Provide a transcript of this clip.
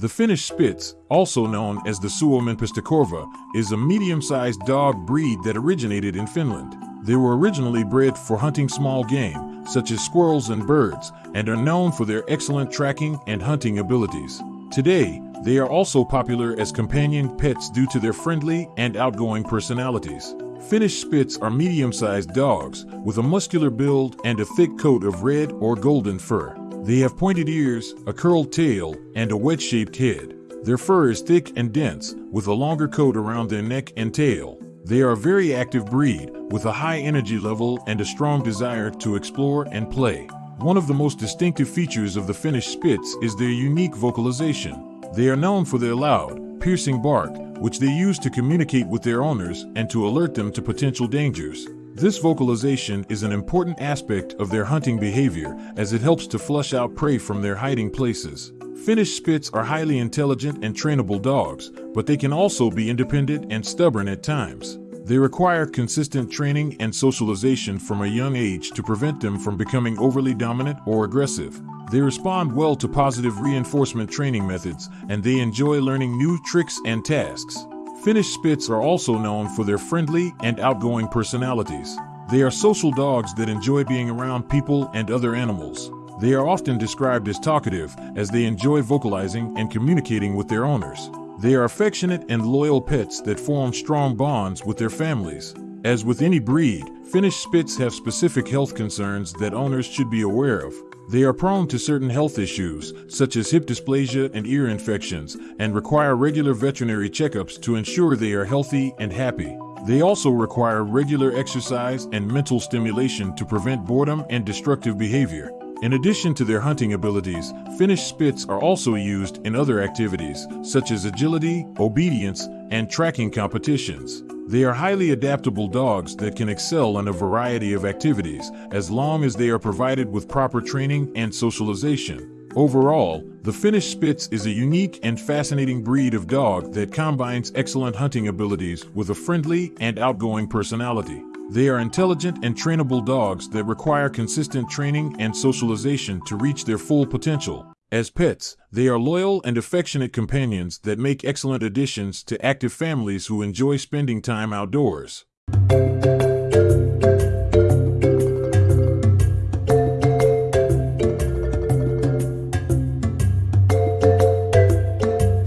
The Finnish Spitz, also known as the Suomen Pystykorva, is a medium-sized dog breed that originated in Finland. They were originally bred for hunting small game, such as squirrels and birds, and are known for their excellent tracking and hunting abilities. Today, they are also popular as companion pets due to their friendly and outgoing personalities. Finnish Spitz are medium-sized dogs with a muscular build and a thick coat of red or golden fur. They have pointed ears, a curled tail, and a wedge-shaped head. Their fur is thick and dense, with a longer coat around their neck and tail. They are a very active breed, with a high energy level and a strong desire to explore and play. One of the most distinctive features of the Finnish Spitz is their unique vocalization. They are known for their loud, piercing bark, which they use to communicate with their owners and to alert them to potential dangers. This vocalization is an important aspect of their hunting behavior as it helps to flush out prey from their hiding places. Finnish Spitz are highly intelligent and trainable dogs, but they can also be independent and stubborn at times. They require consistent training and socialization from a young age to prevent them from becoming overly dominant or aggressive. They respond well to positive reinforcement training methods, and they enjoy learning new tricks and tasks. Finnish Spitz are also known for their friendly and outgoing personalities. They are social dogs that enjoy being around people and other animals. They are often described as talkative, as they enjoy vocalizing and communicating with their owners. They are affectionate and loyal pets that form strong bonds with their families. As with any breed, Finnish Spitz have specific health concerns that owners should be aware of. They are prone to certain health issues, such as hip dysplasia and ear infections, and require regular veterinary checkups to ensure they are healthy and happy. They also require regular exercise and mental stimulation to prevent boredom and destructive behavior. In addition to their hunting abilities, Finnish Spitz are also used in other activities, such as agility, obedience, and tracking competitions. They are highly adaptable dogs that can excel in a variety of activities, as long as they are provided with proper training and socialization. Overall, the Finnish Spitz is a unique and fascinating breed of dog that combines excellent hunting abilities with a friendly and outgoing personality. They are intelligent and trainable dogs that require consistent training and socialization to reach their full potential. As pets, they are loyal and affectionate companions that make excellent additions to active families who enjoy spending time outdoors.